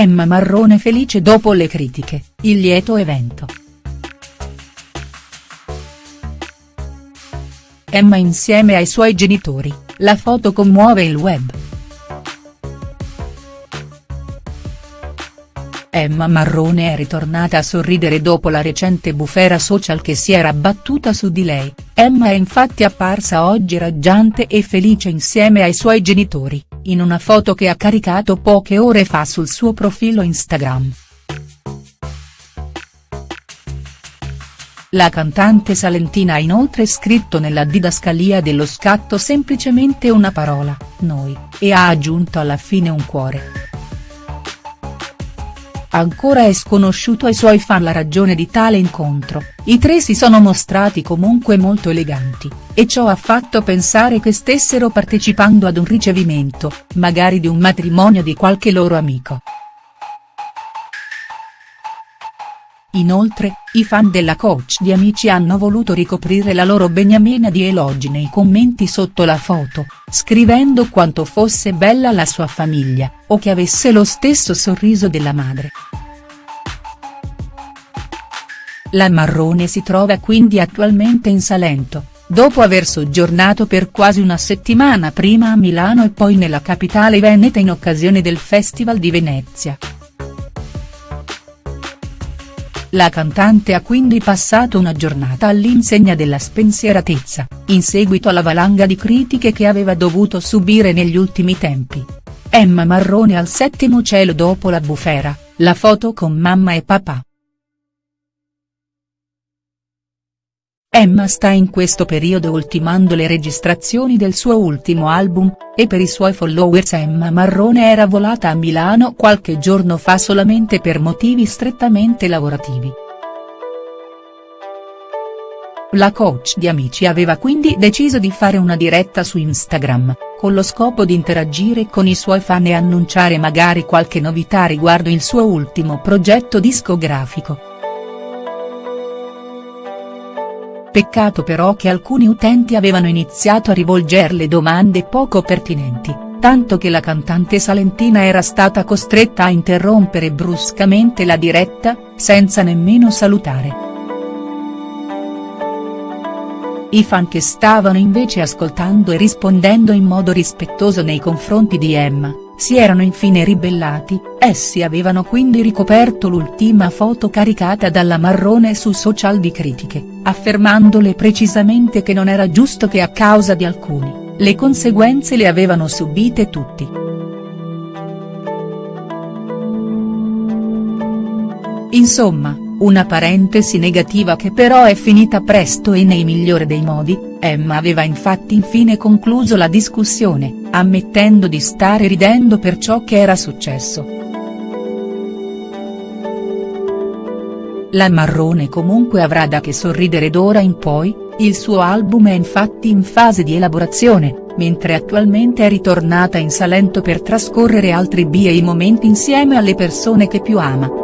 Emma Marrone felice dopo le critiche, il lieto evento. Emma insieme ai suoi genitori, la foto commuove il web. Emma Marrone è ritornata a sorridere dopo la recente bufera social che si era abbattuta su di lei, Emma è infatti apparsa oggi raggiante e felice insieme ai suoi genitori, in una foto che ha caricato poche ore fa sul suo profilo Instagram. La cantante salentina ha inoltre scritto nella didascalia dello scatto semplicemente una parola, noi, e ha aggiunto alla fine un cuore. Ancora è sconosciuto ai suoi fan la ragione di tale incontro, i tre si sono mostrati comunque molto eleganti, e ciò ha fatto pensare che stessero partecipando ad un ricevimento, magari di un matrimonio di qualche loro amico. Inoltre, i fan della coach di Amici hanno voluto ricoprire la loro beniamina di elogi nei commenti sotto la foto, scrivendo quanto fosse bella la sua famiglia, o che avesse lo stesso sorriso della madre. La Marrone si trova quindi attualmente in Salento, dopo aver soggiornato per quasi una settimana prima a Milano e poi nella capitale veneta in occasione del Festival di Venezia. La cantante ha quindi passato una giornata all'insegna della spensieratezza, in seguito alla valanga di critiche che aveva dovuto subire negli ultimi tempi. Emma Marrone al settimo cielo dopo la bufera, la foto con mamma e papà. Emma sta in questo periodo ultimando le registrazioni del suo ultimo album, e per i suoi followers Emma Marrone era volata a Milano qualche giorno fa solamente per motivi strettamente lavorativi. La coach di Amici aveva quindi deciso di fare una diretta su Instagram, con lo scopo di interagire con i suoi fan e annunciare magari qualche novità riguardo il suo ultimo progetto discografico. Peccato però che alcuni utenti avevano iniziato a rivolgerle domande poco pertinenti, tanto che la cantante salentina era stata costretta a interrompere bruscamente la diretta, senza nemmeno salutare. I fan che stavano invece ascoltando e rispondendo in modo rispettoso nei confronti di Emma, si erano infine ribellati, essi avevano quindi ricoperto l'ultima foto caricata dalla Marrone su social di critiche, affermandole precisamente che non era giusto che a causa di alcuni, le conseguenze le avevano subite tutti. Insomma, una parentesi negativa che però è finita presto e nei migliore dei modi, Emma aveva infatti infine concluso la discussione, ammettendo di stare ridendo per ciò che era successo. La Marrone comunque avrà da che sorridere d'ora in poi, il suo album è infatti in fase di elaborazione, mentre attualmente è ritornata in Salento per trascorrere altri bei momenti insieme alle persone che più ama.